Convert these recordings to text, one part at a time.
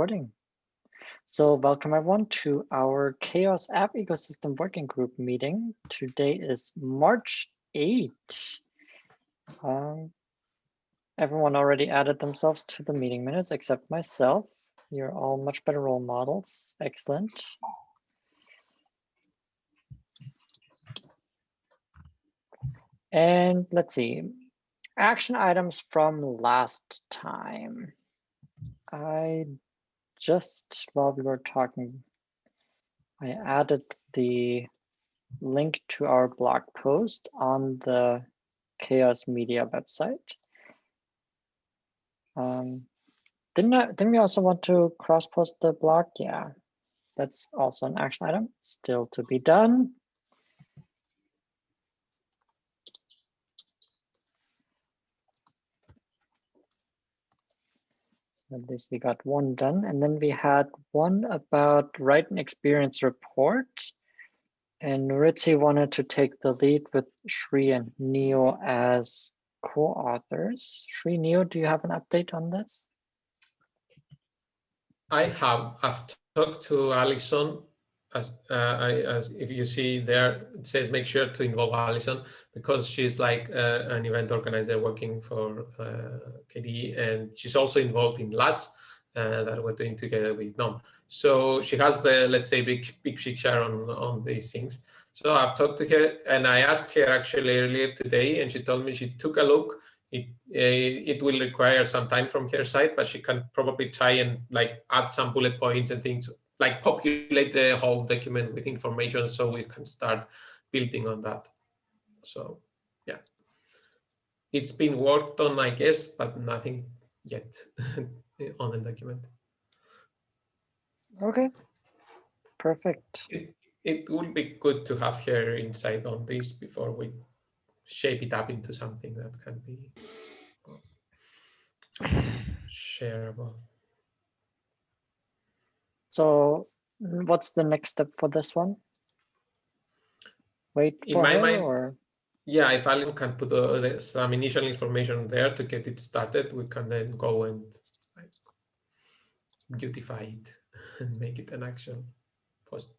Recording. So welcome everyone to our CHAOSS App Ecosystem Working Group meeting. Today is March 8. Um, everyone already added themselves to the meeting minutes except myself. You're all much better role models. Excellent. And let's see, action items from last time. I just while we were talking, I added the link to our blog post on the CHAOSS Media website. Um, didn't I, didn't we also want to cross post the blog? Yeah, that's also an action item still to be done. At least we got one done. And then we had one about write an experience report. And Ritzy wanted to take the lead with Shri and Neo as co-authors. Shri, Neo, do you have an update on this? I have. I've talked to Alison as, uh, I, as if you see there, it says make sure to involve Alison because she's like uh, an event organizer working for uh, KDE and she's also involved in LAS uh, that we're doing together with GNOME. So she has let's say, big, big picture on, on these things. So I've talked to her and I asked her actually earlier today and she told me she took a look. It, uh, it will require some time from her side, but she can probably try and like add some bullet points and things like populate the whole document with information so we can start building on that. So yeah, it's been worked on, I guess, but nothing yet on the document. Okay, perfect. It, it would be good to have her insight on this before we shape it up into something that can be shareable. So what's the next step for this one? Wait In for my her mind, or? Yeah, if Alan can put uh, some initial information there to get it started, we can then go and like, beautify it and make it an actual post.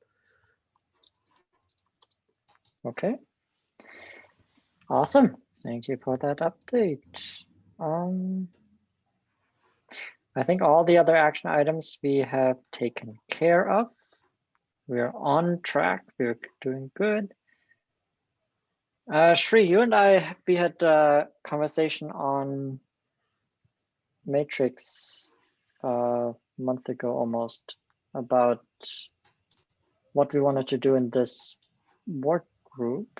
Okay. Awesome. Thank you for that update. Um, I think all the other action items we have taken care of. We're on track. We're doing good. Uh, Shri, you and I, we had a conversation on Matrix uh, a month ago almost about what we wanted to do in this work group.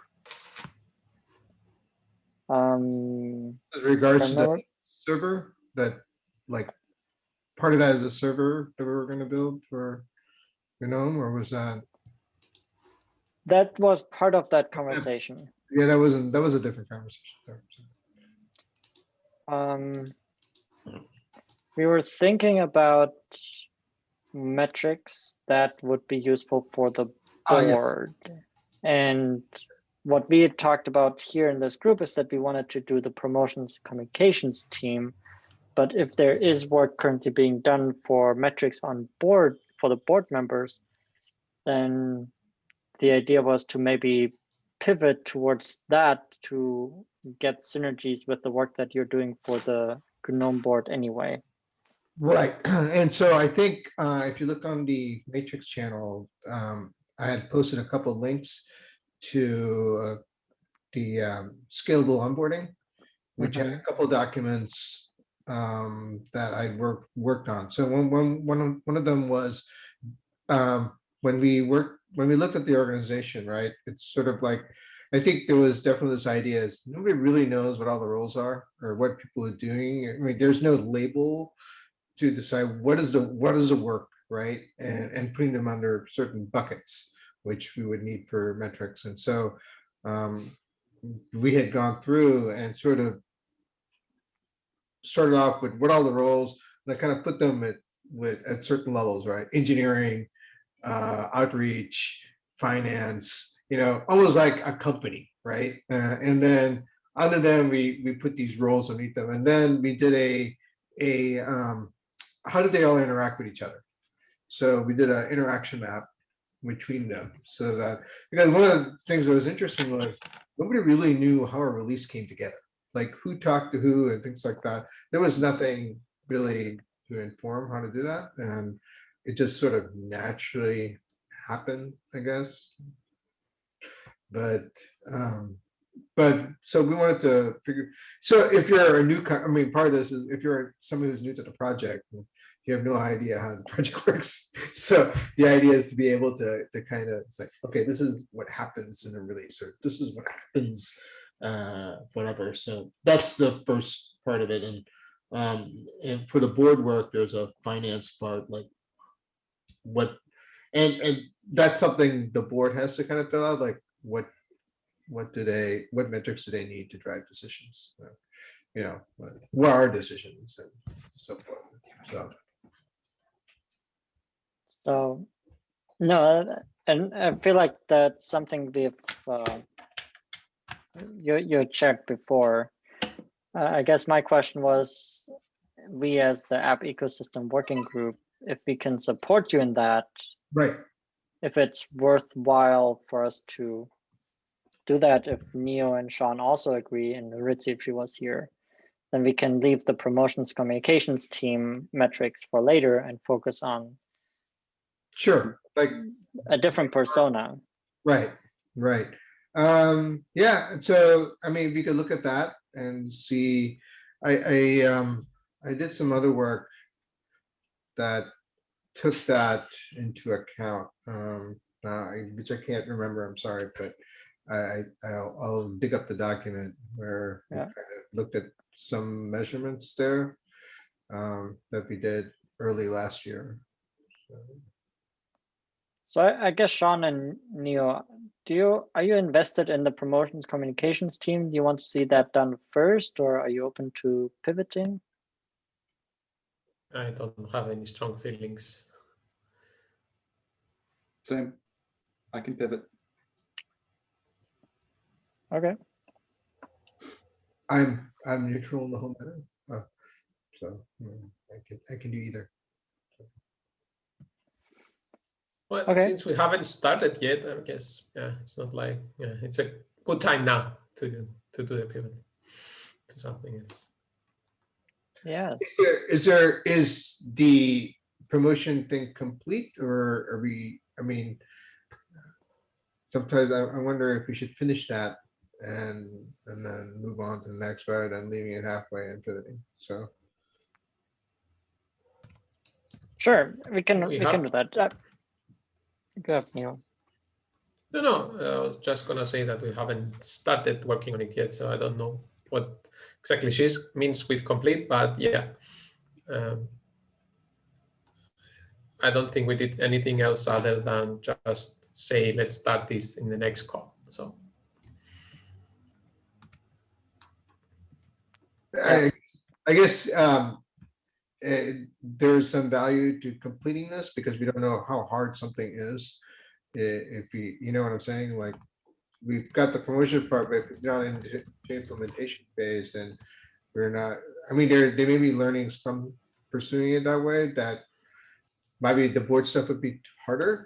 Um, With regards to the server that like part of that is a server that we were going to build for GNOME or was that? That was part of that conversation. Yeah, that wasn't, that was a different conversation. Um, we were thinking about metrics that would be useful for the Ah, yes. board. And what we had talked about here in this group is that we wanted to do the promotions communications team but if there is work currently being done for metrics on board for the board members, then the idea was to maybe pivot towards that to get synergies with the work that you're doing for the GNOME board anyway. Right. And so I think uh, if you look on the Matrix channel, um, I had posted a couple of links to uh, the um, scalable onboarding, which had a couple of documents um, that I worked worked on. So one one one of, one of them was um, when we worked when we looked at the organization, right? It's sort of like I think there was definitely this idea is nobody really knows what all the roles are or what people are doing. I mean, there's no label to decide what is the what is the work, right? And and putting them under certain buckets, which we would need for metrics. And so um, we had gone through and sort of started off with what all the roles, and I kind of put them at with at certain levels, right? Engineering, uh, outreach, finance, you know, almost like a company, right? Uh, and then under them, we we put these roles underneath them, and then we did a a um, how did they all interact with each other? So we did an interaction map between them so that, because one of the things that was interesting was nobody really knew how a release came together. Like who talked to who and things like that. There was nothing really to inform how to do that. And it just sort of naturally happened, I guess. But, um, but so we wanted to figure, so if you're a new, I mean, part of this is if you're somebody who's new to the project, you have no idea how the project works. So the idea is to be able to, to kind of say, okay, this is what happens in a release, or this is what happens, uh, whatever. So that's the first part of it. And, um, and for the board work, there's a finance part, like what, and, and that's something the board has to kind of fill out, like what, what do they, what metrics do they need to drive decisions? You know, what are decisions and so forth, so. So, no, and I feel like that's something we've, uh, you, you checked before. Uh, I guess my question was, we as the app ecosystem working group, if we can support you in that, Right, if it's worthwhile for us to do that, if Neo and Sean also agree, and Ritzy if she was here, then we can leave the promotions communications team metrics for later and focus on sure, like, a different persona. right, right. Um, yeah, and so, I mean, we could look at that and see, I, I, um, I did some other work that took that into account, um, uh, I- which I can't remember, I'm sorry, but I, I'll, I'll dig up the document where we kind of looked at some measurements there um, that we did early last year. So, So I, I guess Sean and Neo, do you, are you invested in the promotions communications team? Do you want to see that done first, or are you open to pivoting? I don't have any strong feelings. Same. I can pivot. Okay, I'm, I'm neutral in the whole matter. uh, So I can, I can do either. Well, Okay. since we haven't started yet, I guess, yeah, it's not like, yeah, it's a good time now to, do- to do the pivot to something else. yes. Is there, is there, is the promotion thing complete or are we, I mean, sometimes I, I wonder if we should finish that and, and then move on to the next round and leaving it halfway and pivoting. So, Sure, we can, We we can do that. Uh, Go ahead, Neo. No, no, I was just gonna say that we haven't started working on it yet, so I don't know what exactly she's means with complete, but yeah. Um, I don't think we did anything else other than just say, let's start this in the next call, so. I, I guess, um, eh, there's some value to completing this because we don't know how hard something is. If you, you know what I'm saying, like, we've got the promotion part, but if it's not in the implementation phase, then we're not, I mean, there, there may be learnings from pursuing it that way that maybe the board stuff would be harder.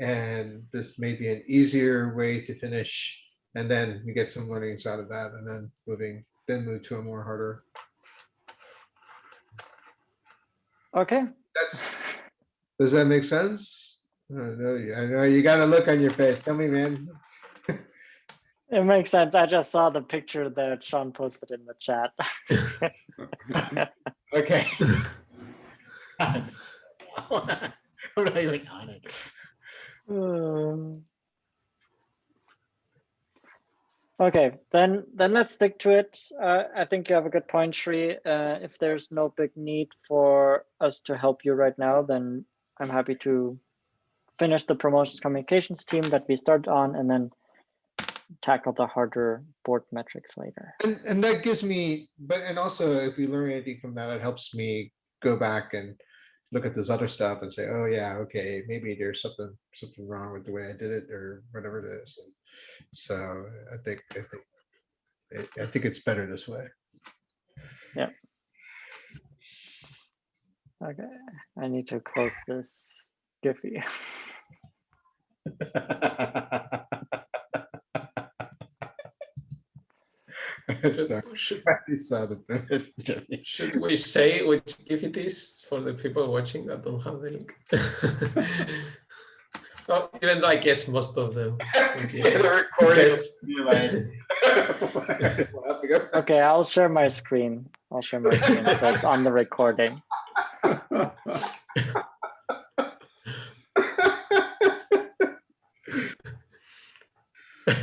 And this may be an easier way to finish. And then we get some learnings out of that and then moving, then move to a more harder. Okay, That's, does that make sense? I know, you- I know you got a look on your face. Tell me, man. it makes sense. I just saw the picture that Sean posted in the chat. Okay. I'm just- I'm not even on it. Um, Okay, then, then let's stick to it. Uh, I think you have a good point, Shri. Uh, if there's no big need for us to help you right now, then I'm happy to finish the promotions communications team that we started on and then tackle the harder board metrics later. And, and that gives me, but, and also if we learn anything from that, it helps me go back and look at this other stuff and say, oh yeah, okay, maybe there's something, something wrong with the way I did it or whatever it is. And So I think, I think, I- I think it's better this way. Yeah. Okay, I need to close this Giphy. Sorry, Should, you saw the pivot, Jimmy. should we say which GIF it is for the people watching that don't have the link? well, even though I guess most of them. would be The recording guess. will be like- We'll have to go. Okay, I'll share my screen. I'll share my screen so it's on the recording.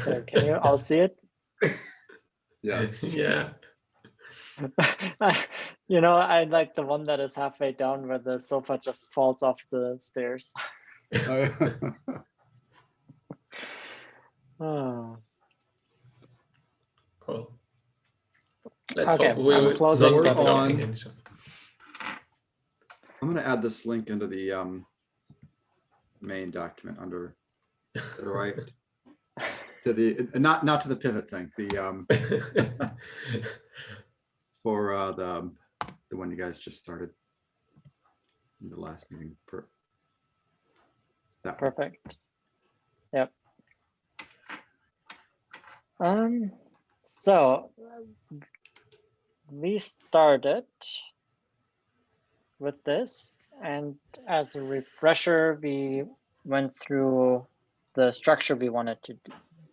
So can you all see it? Yes. Yeah. You know, I like the one that is halfway down where the sofa just falls off the stairs. Oh, Cool. Let's Okay, hope we I'm will closing not be the- talking on. any I'm gonna add this link into the um main document under to the right. To the, not, not to the pivot thing, the um, for uh the, the one you guys just started. In the last meeting. per- Perfect. Yep. Um, so we started with this and as a refresher, we went through the structure we wanted to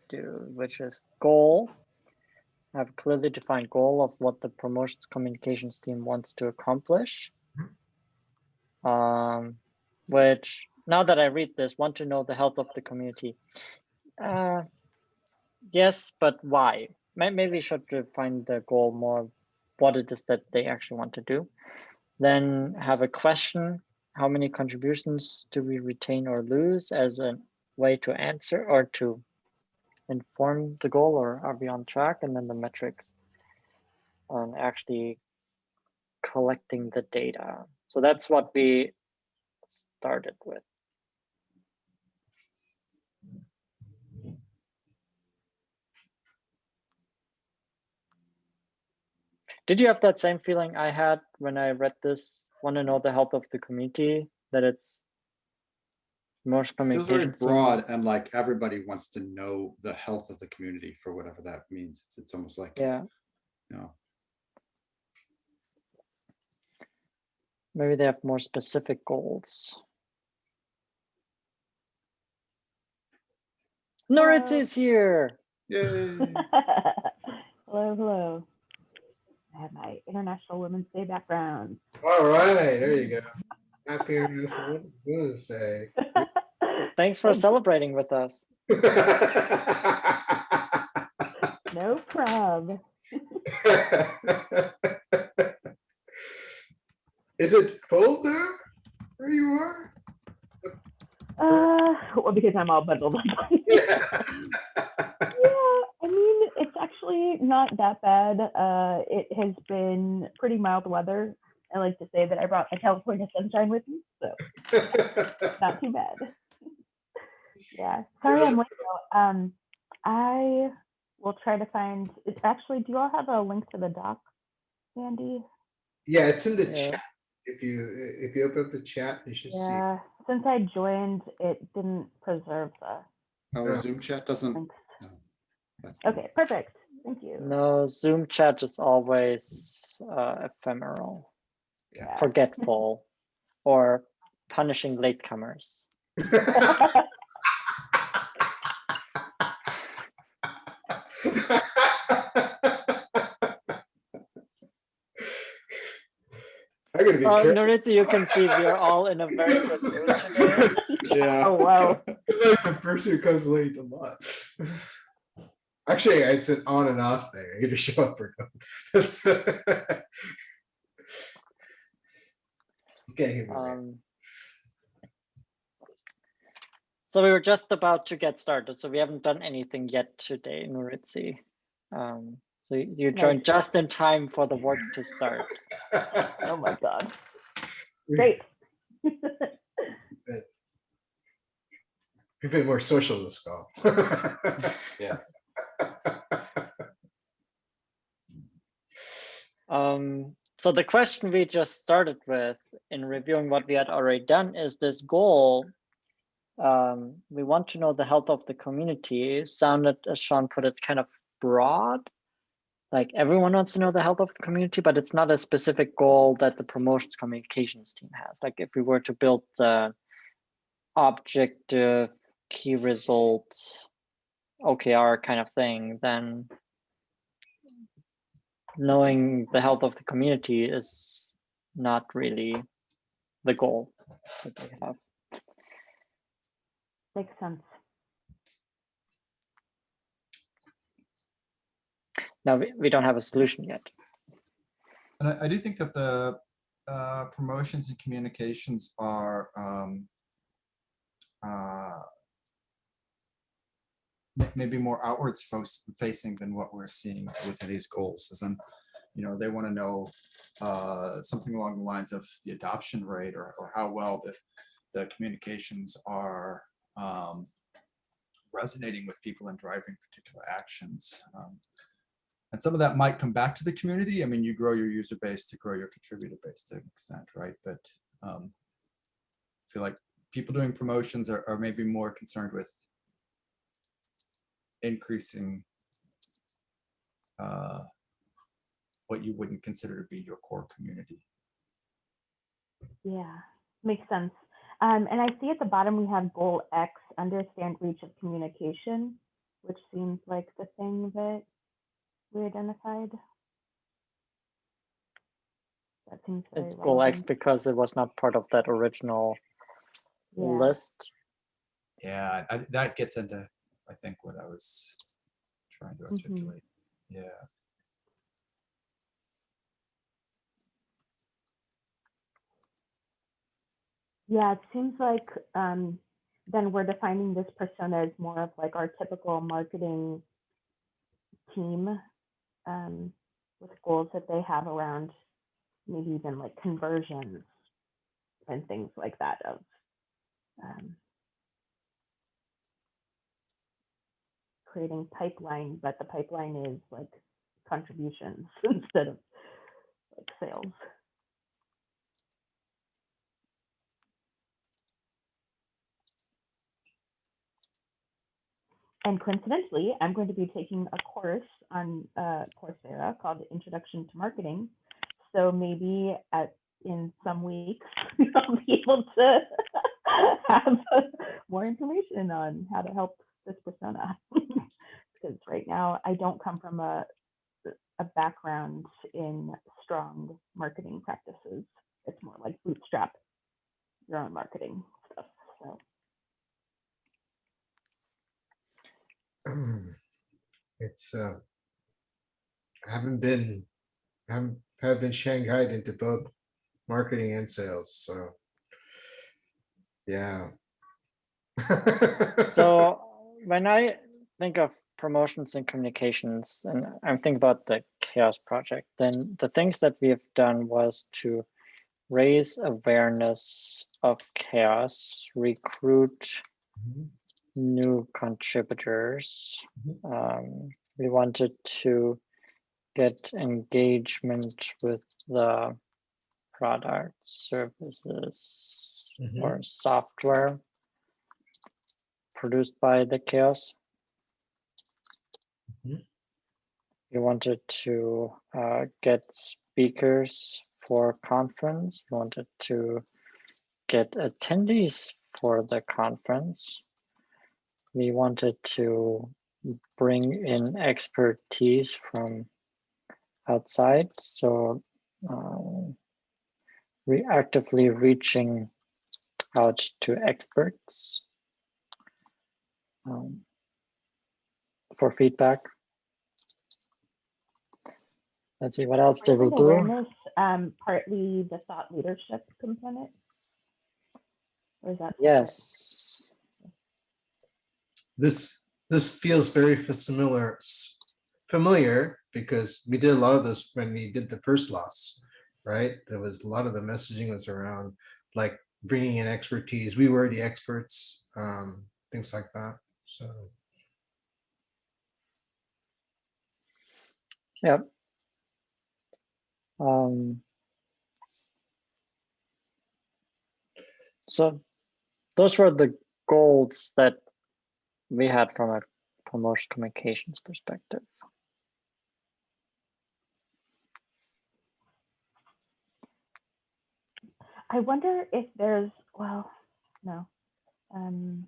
do, which is goal. I Have a clearly defined goal of what the promotions communications team wants to accomplish. Um, which now that I read this, want to know the health of the community. Uh, yes, but why? Maybe we should define the goal more, what it is that they actually want to do. Then have a question, how many contributions do we retain or lose as a way to answer or to inform the goal or are we on track? And then the metrics on actually collecting the data. So that's what we started with. Did you have that same feeling I had when I read this? Want to know the health of the community, that it's most Feels very broad and like everybody wants to know the health of the community for whatever that means. It's, it's almost like, Yeah, you know, maybe they have more specific goals. Nuritzi uh, is here. yay. hello, hello. I have my International Women's Day background. All right, there you go. Happy International Women's Day. Thanks for celebrating with us. no problem. Is it cold there where you are? Uh, well, because I'm all bundled up. Yeah. yeah, I mean, it's actually not that bad. Uh, it has been pretty mild weather. I like to say that I brought my California sunshine with me, so not too bad. yeah, sorry I'm late though. Um, I will try to find. It's actually. Do you all have a link to the doc, Andy? Yeah, it's in the Yeah. chat. If you, if you open up the chat, you should see. Yeah, since I joined, it didn't preserve the Oh, Zoom chat doesn't. links. That's- Okay, perfect. Thank you. No, Zoom chat is always uh, ephemeral, Yeah. forgetful, or punishing latecomers. I'm gonna be Uh, careful. Nuritzi, you can see we are all in a very good mood today. Yeah. Oh wow. like the person who comes late a lot. Actually, it's an on and off thing. I get to show up or not. That's. You can't hear me. right? Um, so we were just about to get started, so we haven't done anything yet today, Nuritzi. Um, so you you joined just in time for the work to start. Oh my god. We- Great. We've been more social this call. Yeah. Um, so the question we just started with in in reviewing what we had already done is this goal. Um, we want to know the health of the community sounded, as Sean put it, kind of broad. Like everyone wants to know the health of the community, but it's not a specific goal that the promotions communications team has. Like if we were to build objective key results OKR kind of thing, then knowing the health of the community is not really the goal that they have. Makes sense. Now, we, we don't have a solution yet. And I, I do think that the uh, promotions and communications are um, uh, may- maybe more outwards facing than what we're seeing with these goals. As in, you know, they want to know uh, something along the lines of the adoption rate or, or how well the, the communications are um, resonating with people and driving particular actions. Um, and some of that might come back to the community. I mean, you grow your user base to grow your contributor base to an extent, right? But um, I feel like people doing promotions are, are maybe more concerned with increasing uh, what you wouldn't consider to be your core community. Yeah, makes sense. Um, and I see at the bottom we have goal X, understand reach of communication, which seems like the thing that we identified. That seems very It's goal X because it was not part of that original Yeah. list. Yeah, I, that gets into, I think, what I was trying to Mhm. articulate. Yeah. Yeah, it seems like um, then we're defining this persona as more of like our typical marketing team um, with goals that they have around maybe even like conversions and things like that of um, creating pipeline, but the pipeline is like contributions instead of like sales. And coincidentally, I'm going to be taking a course on uh, Coursera called Introduction to Marketing. So maybe at in some weeks I'll be able to have more information on how to help this persona. because right now I don't come from a a background in strong marketing practices. It's more like bootstrap your own marketing stuff. So It's, uh, I haven't been, haven't, have been shanghaied into both marketing and sales, so. Yeah. So when I think of promotions and communications, and I'm thinking about the CHAOSS project, then the things that we have done was to raise awareness of CHAOSS, recruit Mhm. new contributors. Mhm. Um, we wanted to get engagement with the product services Mhm. or software produced by the CHAOSS. Mhm. We wanted to uh, get speakers for conference. We wanted to get attendees for the conference. We wanted to bring in expertise from outside. So um, we actively reaching out to experts um, for feedback. Let's see, what else did we do? um, partly the thought leadership component. Or is that? Yes. This, this feels very fa- similar, s- familiar, because we did a lot of this when we did the first LAS, right? There was, a lot of the messaging was around like bringing in expertise. We were the experts, um, things like that, so. Yep. Um, So those were the goals that we had from a promotion communications perspective. I wonder if there's, well, no. Um,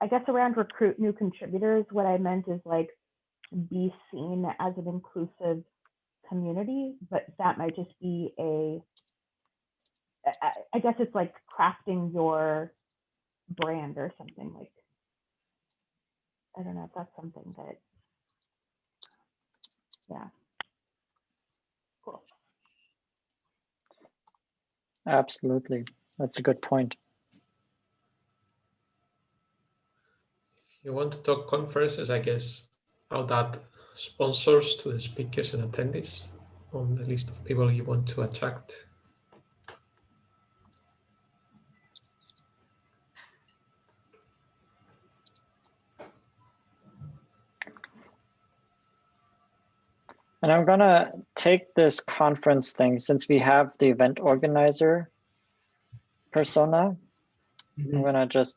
I guess around recruit new contributors, what I meant is like be seen as an inclusive community, but that might just be a, I- I, guess it's like crafting your brand or something like, I don't know if that's something that, yeah. Cool. Absolutely. That's a good point. You want to talk conferences, I guess how that sponsors to the speakers and attendees on the list of people you want to attract. And I'm gonna take this conference thing, since we have the event organizer persona, I'm mm-hmm. gonna just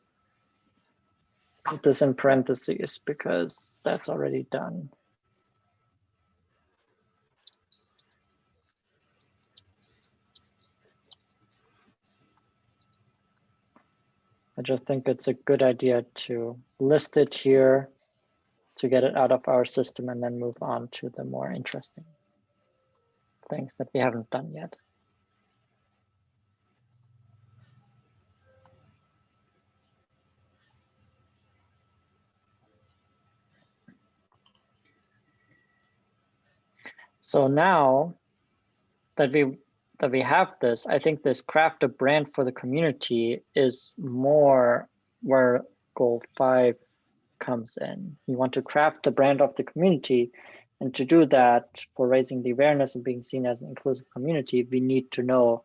put this in parentheses because that's already done. I just think it's a good idea to list it here to get it out of our system and then move on to the more interesting things that we haven't done yet. So now that we that we have this, I think this craft a brand for the community is more where goal five comes in. You want to craft the brand of the community. And to do that, for raising the awareness and being seen as an inclusive community, we need to know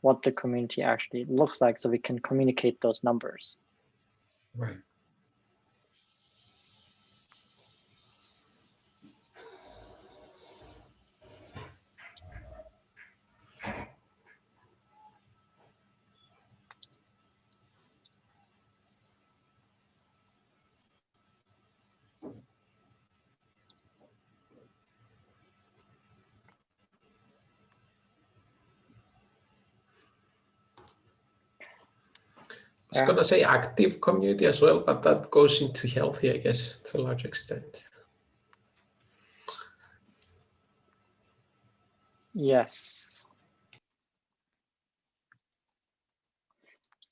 what the community actually looks like so we can communicate those numbers. Right. Was gonna say active community as well, but that goes into healthy, I guess, to a large extent. Yes.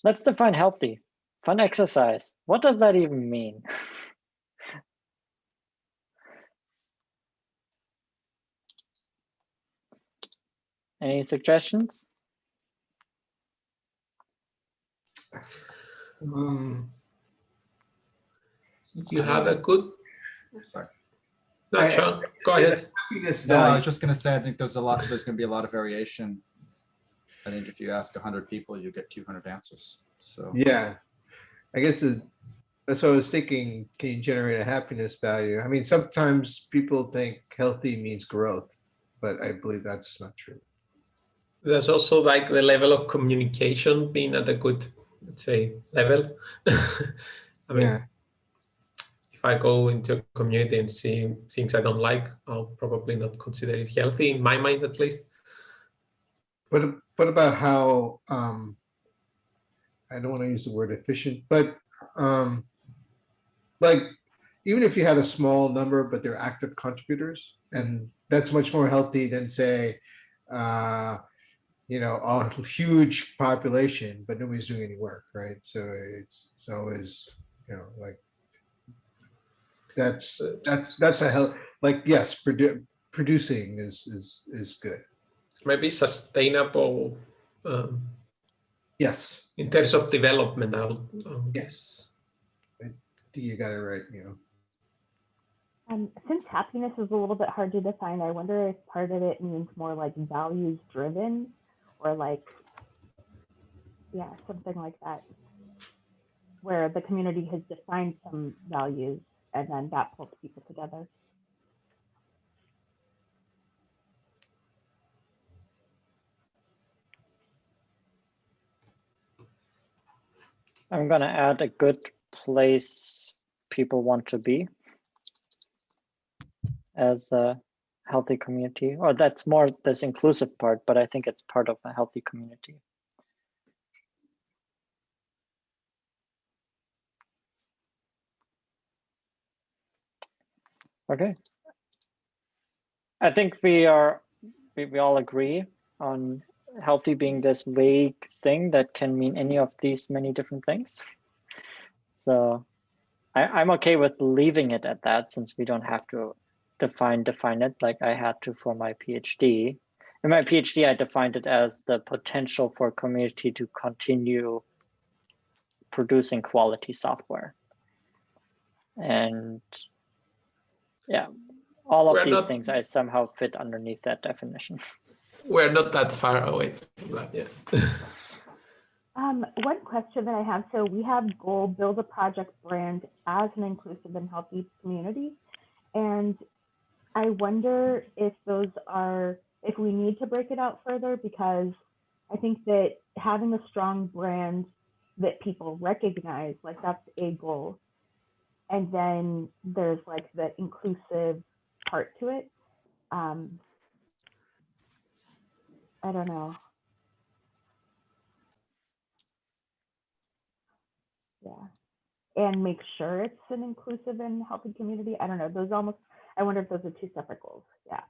Let's define healthy. Fun exercise. What does that even mean? Any suggestions? Um, You have a good. Sorry. No, I- Sean, go ahead. No, I was just gonna say, I think there's a lot, there's gonna be a lot of variation. I think if you ask hundred people, you get two hundred answers, so. Yeah, I guess it- that's what I was thinking. Can you generate a happiness value? I mean, sometimes people think healthy means growth, but I believe that's not true. There's also like the level of communication being at a good, let's say, level. I mean, Yeah, if I go into a community and see things I don't like, I'll probably not consider it healthy in my mind, at least. but what about how, um, I don't want to use the word efficient, but, um, like, even if you had a small number, but they're active contributors, and that's much more healthy than say, uh, you know, a huge population, but nobody's doing any work, right? So it's, it's always, you know, like, that's, that's, that's a hell, like, yes, produ- producing is, is, is good. Maybe sustainable um, Yes, in terms of development, I'll, I think you got it right, you know. Um, since happiness is a little bit hard to define, I wonder if part of it means more like values driven or like, yeah, something like that. Where the community has defined some values and then that pulls people together. I'm gonna add a good place people want to be as a healthy community, or that's more this inclusive part, but I think it's part of a healthy community. Okay. I think we are, we, we all agree on healthy being this vague thing that can mean any of these many different things. So I, I'm okay with leaving it at that since we don't have to define define it like I had to for my PhD. In my PhD, I defined it as the potential for community to continue producing quality software. And yeah, all of We're these not- things I somehow fit underneath that definition. We're not that far away from that, yeah. Um, one question that I have, so we have goal, build a project brand as an inclusive and healthy community. And I wonder if those are, if we need to break it out further, because I think that having a strong brand that people recognize, like that's a goal. And then there's like the inclusive part to it. Um, I don't know. Yeah. And make sure it's an inclusive and healthy community. I don't know. Those almost, I wonder if those are two separate goals. Yeah.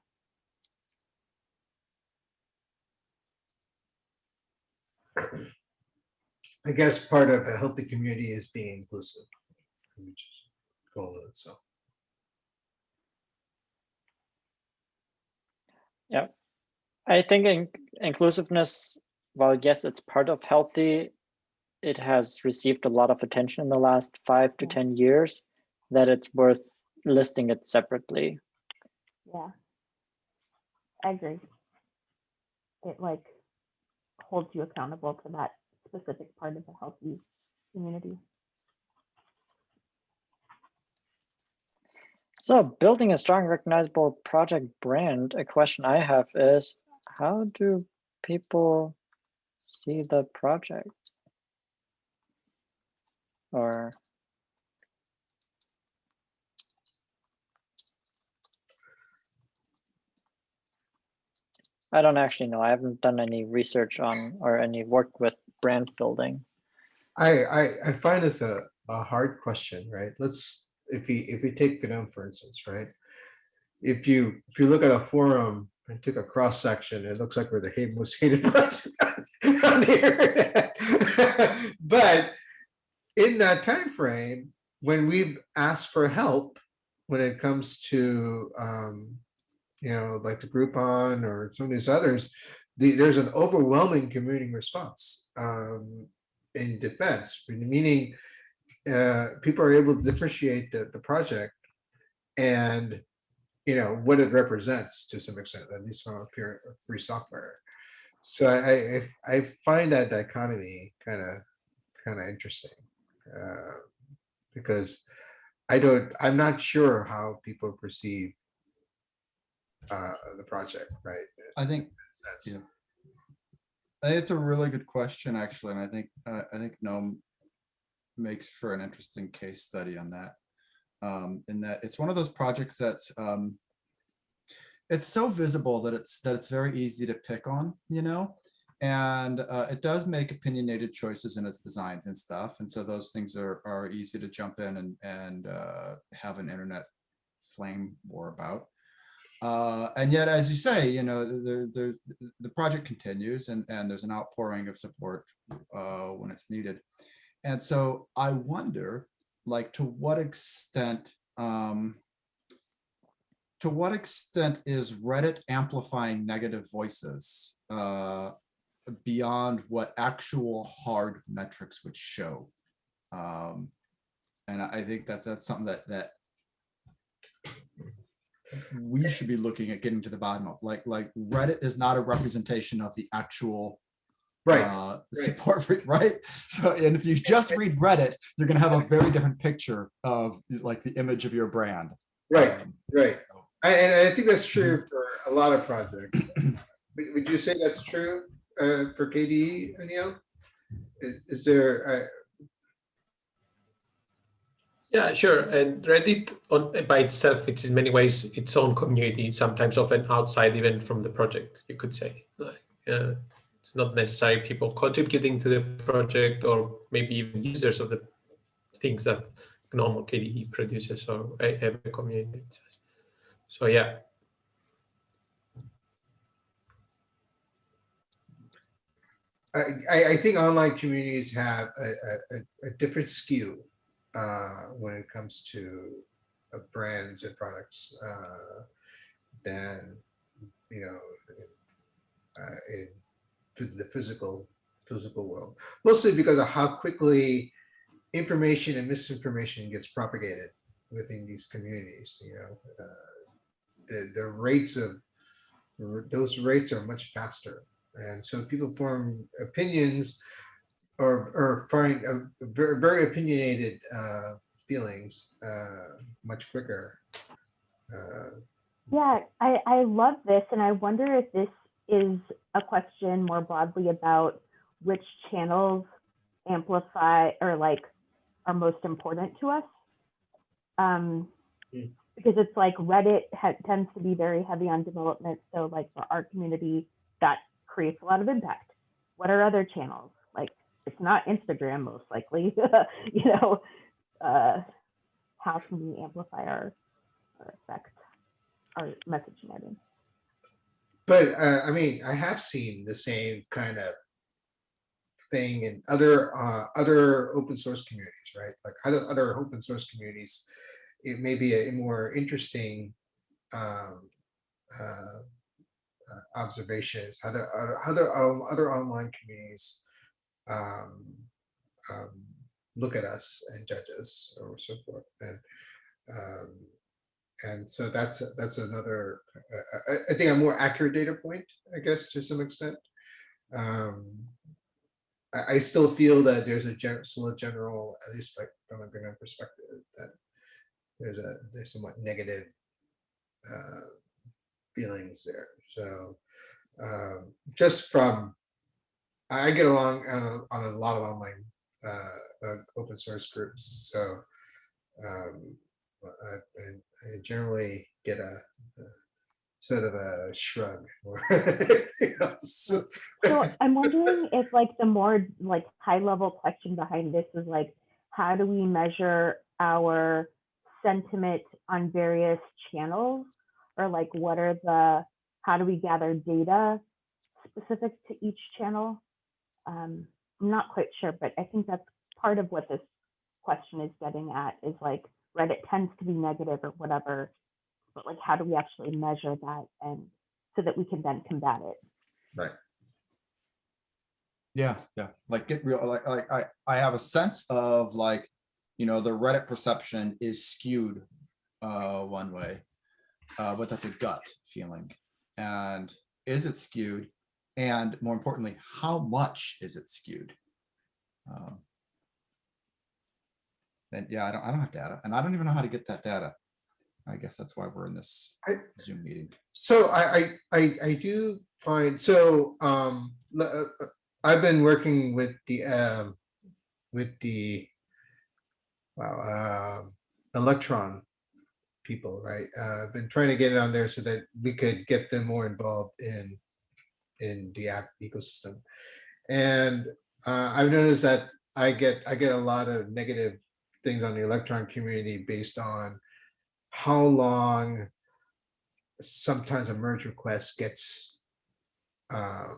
I guess part of a healthy community is being inclusive. which is goal in itself. Yeah, I think in- inclusiveness, while yes, it's part of healthy, it has received a lot of attention in the last five to 10 years that it's worth listing it separately. Yeah. I agree. It like holds you accountable to that specific part of the healthy community. So building a strong recognizable project brand, a question I have is how do people see the project? Or I don't actually know. I haven't done any research on or any work with brand building. I, I, I find this a, a hard question, right? Let's, if we, if we take GNOME, for instance, right? If you, if you look at a forum and took a cross section, it looks like we're the most hated person on the internet. But in that time frame, when we've asked for help, when it comes to, um, you know, like the Groupon or some of these others, the, there's an overwhelming community response. Um, in defense, meaning uh, people are able to differentiate the, the project and you know what it represents to some extent, at least from a pure free software. So I I, I find that dichotomy kind of kind of interesting uh, because I don't I'm not sure how people perceive uh, the project, right? I think That's- Yeah. I think it's a really good question, actually, and I think, uh, I think GNOME makes for an interesting case study on that. Um, in that it's one of those projects that's, um, it's so visible that it's, that it's very easy to pick on, you know? And, uh, it does make opinionated choices in its designs and stuff, and so those things are, are easy to jump in and, and, uh, have an internet flame war about. Uh, and yet, as you say, you know, there's, there's, the project continues and, and there's an outpouring of support uh, when it's needed. And so I wonder, like, to what extent, um, to what extent is Reddit amplifying negative voices uh, beyond what actual hard metrics would show? Um, and I I think that that's something that, that we should be looking at getting to the bottom of, like, like Reddit is not a representation of the actual Right, uh, support for, right? So, and if you just read Reddit, you're gonna have a very different picture of like the image of your brand. right. Um, Right. I- And I think that's true for a lot of projects. Would would you say that's true uh, for KDE, Anil? Is there, uh, Yeah, sure. And Reddit on by itself, it's in many ways its own community, sometimes often outside even from the project, you could say. Like, uh, it's not necessarily people contributing to the project or maybe even users of the things that normal KDE produces or have community. So yeah, I, I, think online communities have a, a- a different skew uh, when it comes to uh, brands and products uh, than, you know, uh, in the physical, physical world. Mostly because of how quickly information and misinformation gets propagated within these communities, you know. uh, The, the rates of, those rates are much faster. And so people form opinions or, or find a very, very opinionated uh, feelings uh, much quicker. Uh, Yeah, I, I love this, and I wonder if this is a question more broadly about which channels amplify or like are most important to us. Um, Hmm. because it's like Reddit tends to be very heavy on development, so like for our community, that creates a lot of impact. What are other channels? It's not Instagram, most likely. you know, uh, how can we amplify our, our effect? our messaging, I mean. But uh, I mean, I have seen the same kind of thing in other uh, other open source communities, right? Like other other open source communities, it may be a more interesting um, uh, uh, observations. Other other other, um, other online communities um, um, look at us and judge us, or so forth, and um, and so that's that's another uh, I, I think a more accurate data point i guess to some extent. Um i, I still feel that there's a general still a general at least like from a green perspective that there's a there's somewhat negative uh feelings there. So um just from i get along on a, on a lot of online uh, uh open source groups so um I, I- generally get a, a sort of a shrug or anything else. So I'm wondering if like the more like high level question behind this is like, how do we measure our sentiment on various channels? Or like, what are the, how do we gather data specific to each channel? Um, I'm not quite sure, but I think that's part of what this question is getting at is like Reddit tends to be negative or whatever. But like, how do we actually measure that and so that we can then combat it? Right. Yeah, yeah, like get real, like, like I, I have a sense of like, you know, the Reddit perception is skewed uh one way. Uh, but that's a gut feeling. And is it skewed? And more importantly, how much is it skewed? Um, And yeah, I don't, I don't have data and I don't even know how to get that data. I guess that's why we're in this I- Zoom meeting. So I, I, I, I do find, so, um, uh, I've been working with the, um, with the, wow, um, Electron people, right? Uh, I've been trying to get it on there so that we could get them more involved in, in the app ecosystem. And, uh, I've noticed that I get, I get a lot of negative things on the Electron community based on how long sometimes a merge request gets uh,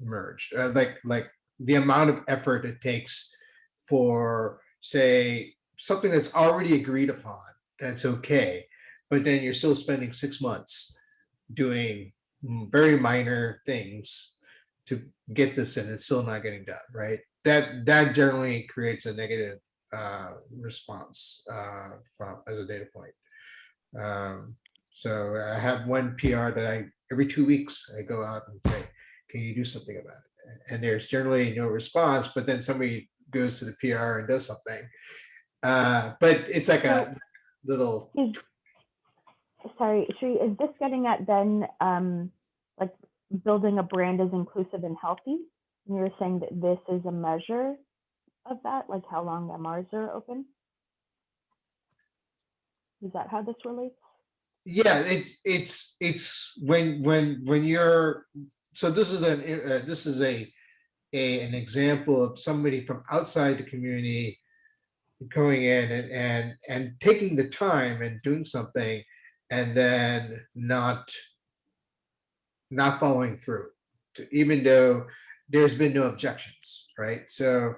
merged, uh, like like the amount of effort it takes for say something that's already agreed upon that's okay, but then you're still spending six months doing very minor things to get this and it's still not getting done, right? That that generally creates a negative uh, response uh, from as a data point. Um, so I have one PR that I, every two weeks, I go out and say, can you do something about it? And there's generally no response, but then somebody goes to the PR and does something. Uh, but it's like a little, Is, sorry, Sri, is this getting at then, um, like building a brand as inclusive and healthy? And you're saying that this is a measure of that, like how long MRs are open? Is that how this relates? Yeah, it's, it's, it's when, when, when you're, so this is an, uh, this is a, a, an example of somebody from outside the community going in and, and, and taking the time and doing something and then not, not following through, even though there's been no objections, right? So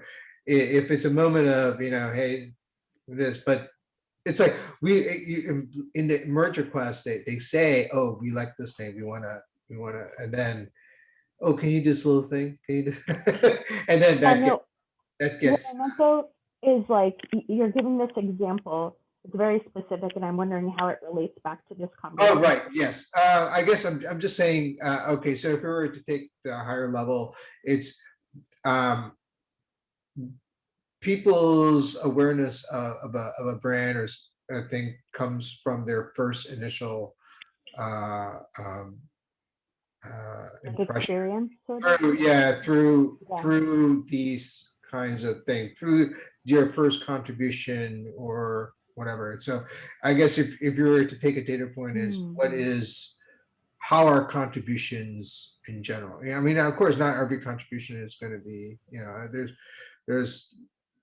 if it's a moment of, you know, hey, this, but it's like we eh, in the merge request they, they say oh we like this name, we want to we want to and then oh can you do this little thing can you do and then that get, know, that what gets I meant though is like, you're giving this example, it's very specific, and I'm wondering how it relates back to this conversation. oh right yes uh i guess i'm, I'm just saying uh okay so if we were to take the higher level it's um people's awareness uh, of a of a brand or a thing comes from their first initial uh um uh impression. Through, yeah, through, Yeah. through these kinds of things, through your first contribution or whatever. So I guess if, if you were to take a data point is what Hmm. is, how are contributions in general? Yeah, I mean, of course, not every contribution is going to be, you know, there's, there's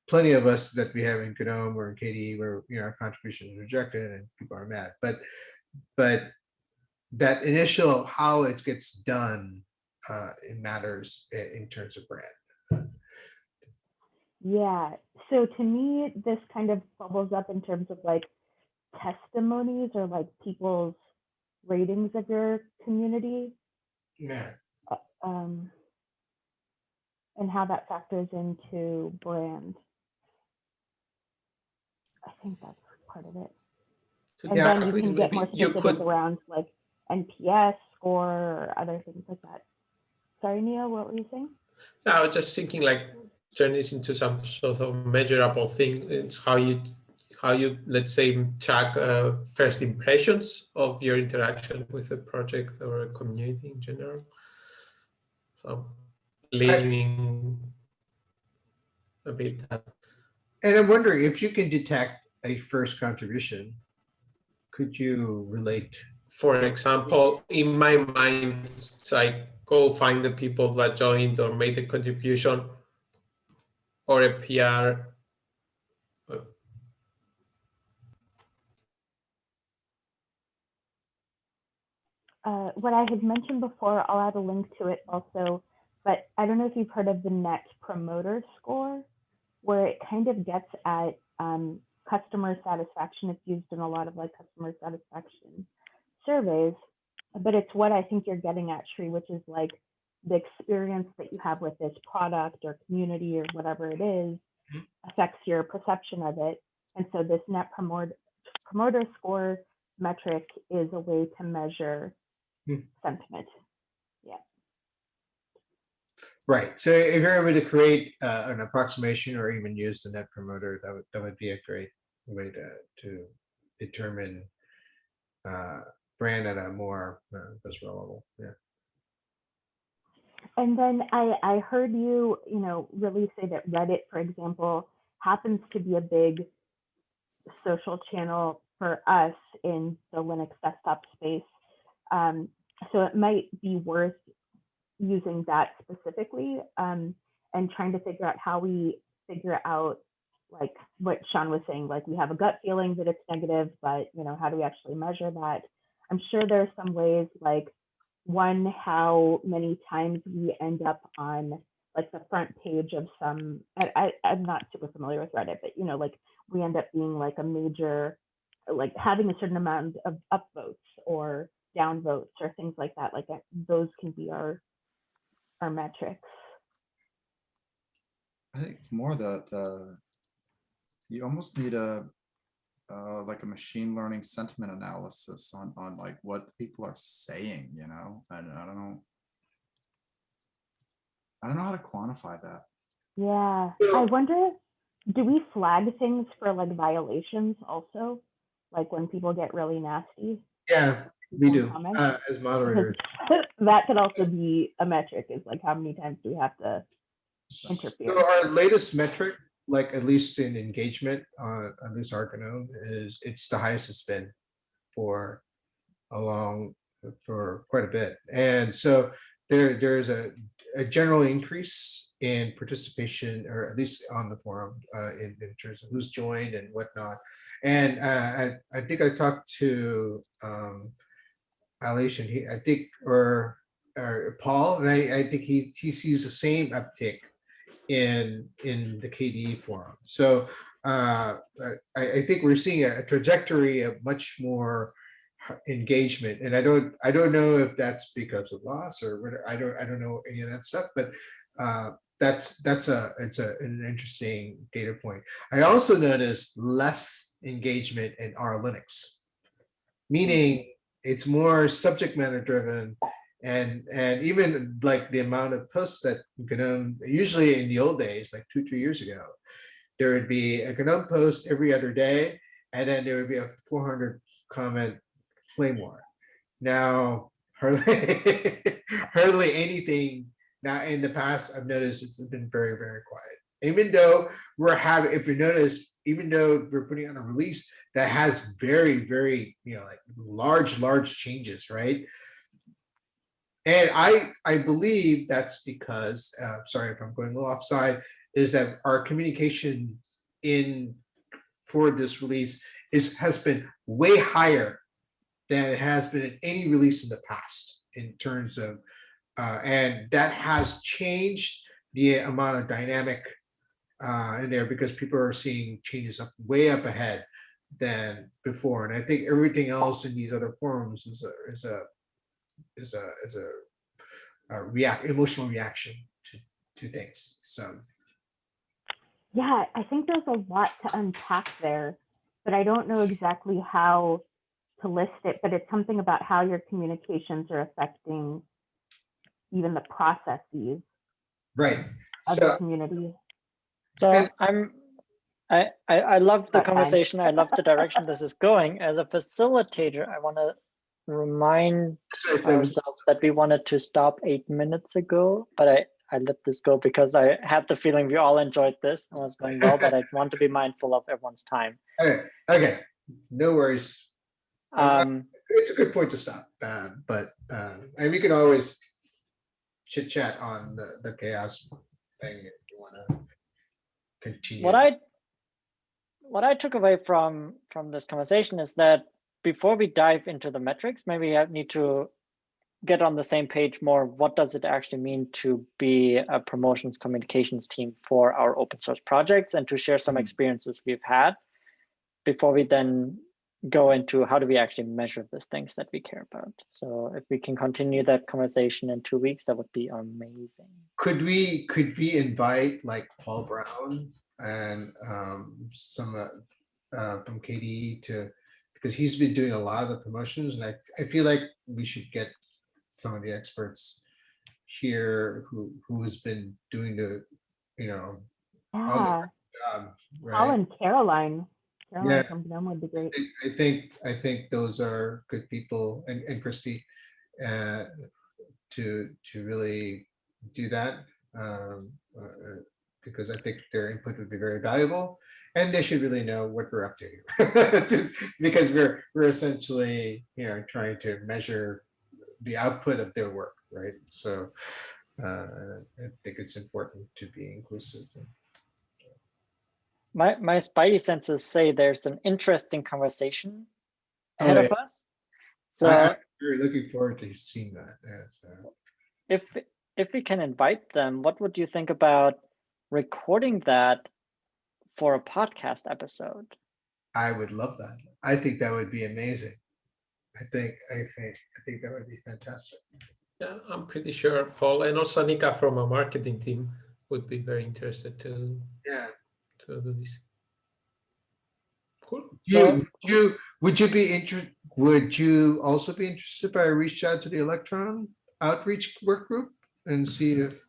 plenty of us that we have in Kadom or in KDE where, you know, our contribution is rejected and people are mad, but, but that initial, how it gets done uh, it matters in terms of brand. Yeah, so to me, this kind of bubbles up in terms of like testimonies or like people's ratings of your community. Yeah. um, and how that factors into brand. I think that's part of it. To And Yeah, then you can get more specific could around like NPS score or other things like that. Sorry, Neil, what were you saying? No, I was just thinking like turn this into some sort of measurable thing. It's how you how you let's say track uh, first impressions of your interaction with a project or a community in general. So leaning a bit that And I'm wondering if you can detect a first contribution, could you relate? for example, in my mind, like go find the people that joined or made a contribution or a PR. Uh, what I had mentioned before, I'll add a link to it also, but I don't know if you've heard of the Net Promoter Score, where it kind of gets at um, customer satisfaction. It's used in a lot of like customer satisfaction surveys, but it's what I think you're getting at, Shri, which is like the experience that you have with this product or community or whatever it is affects your perception of it. And so this Net Promoter Promoter Score metric is a way to measure Hmm. sentiment. Yeah. Right. So if you're able to create uh, an approximation or even use the net promoter, that would that would be a great way to to determine uh, brand at a more uh, visceral level. Yeah. And then I, I heard you, you know, really say that Reddit, for example, happens to be a big social channel for us in the Linux desktop space. Um, so it might be worth using that specifically um, and trying to figure out how we figure out like what Sean was saying, like we have a gut feeling that it's negative, but you know, how do we actually measure that? I'm sure there are some ways like one, how many times we end up on like the front page of some, I, I, I'm not super familiar with Reddit, but you know, like we end up being like a major, like having a certain amount of upvotes or downvotes or things like that. Like those can be our, our metrics. I think it's more the, the, you almost need a, uh, like a machine learning sentiment analysis on, on like what people are saying, you know, and I don't know. I don't know how to quantify that. Yeah, I wonder, do we flag things for like violations also? Like when people get really nasty? Yeah, we do uh, as moderators. That could also be a metric is like how many times do we have to interfere? So our latest metric like at least in engagement, uh, at least our GNOME is, it's the highest it's been for a long, for quite a bit. And so there, there's a, a general increase in participation, or at least on the forum, uh, in, in terms of who's joined and whatnot. And, uh, I, I think I talked to, um, Aleix and he, I think, or, or Paul, and I, I think he, he sees the same uptick in, in the KDE forum. So, uh, I, I think we're seeing a trajectory of much more engagement and i don't i don't know if that's because of LAS or whether i don't i don't know any of that stuff but uh that's that's a it's a an interesting data point i also noticed less engagement in our linux meaning it's more subject matter driven and and even like the amount of posts that GNOME usually in the old days like two three years ago there would be a GNOME post every other day and then there would be a 400 comment flame war. Now, hardly, hardly anything. Now, in the past, I've noticed it's been very, very quiet. Even though we're having, if you notice, even though we're putting on a release that has very, very, you know, like large, large changes, right? And I, I believe that's because, uh, sorry if I'm going a little offside, is that our communication in for this release is has been way higher than it has been in any release in the past in terms of, uh, and that has changed the amount of dynamic uh, in there because people are seeing changes up way up ahead than before. And I think everything else in these other forums is a is a is a is a, a react emotional reaction to to things. So Yeah, I think there's a lot to unpack there, but I don't know exactly how to list it, but it's something about how your communications are affecting even the processes right. of the So community. So I'm, I, I, I love the conversation. I love the direction this is going. As a facilitator, I want to remind so if there was- ourselves that we wanted to stop eight minutes ago, but I, I let this go because I had the feeling we all enjoyed this and was going well, but I want to be mindful of everyone's time. okay, okay, no worries. Um, it's a good point to stop, uh, but uh, and we can always chit chat on the, the CHAOSS thing if you want to continue. what I what I took away from from this conversation is that before we dive into the metrics, maybe I need to get on the same page more. What does it actually mean to be a promotions communications team for our open source projects and to share some experiences we've had before we then go into how do we actually measure these things that we care about. So if we can continue that conversation in two weeks, that would be amazing. could we could we invite like Paul Brown and um, some uh, uh, from KDE to because he's been doing a lot of the promotions and I I feel like we should get some of the experts here who who has been doing the you know Yeah, Paul right. and Caroline. Caroline Yeah. from GNOME would be great. I- I think, I think those are good people and, and Christy, uh, to, to really do that. Um, uh, because I think their input would be very valuable and they should really know what we're up to. Because we're, we're essentially, you know, trying to measure the output of their work, right? So, uh, I think it's important to be inclusive. My my spidey senses say there's an interesting conversation ahead Oh, of us. So I- Very looking forward to seeing that, yeah, so. if if we can invite them, what would you think about recording that for a podcast episode? I would love that. I think that would be amazing. I think, I think, I think that would be fantastic. Yeah, I'm pretty sure Paul and also Nika from our marketing team would be very interested to, Yeah. to do this. Cool. You, you, would you be interested, would you also be interested if I reached out to the Electron outreach work group and see if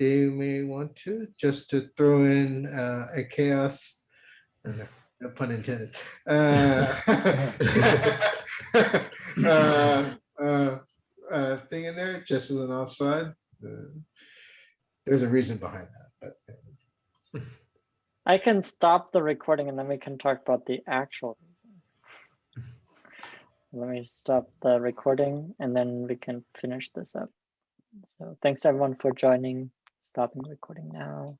they may want to, just to throw in uh, a CHAOSS, no pun intended. uh, uh, uh, uh, Thing in there, just as an offside. There's a reason behind that, but. I can stop the recording and then we can talk about the actual. Let me stop the recording and then we can finish this up. So thanks everyone for joining. Stopping recording now.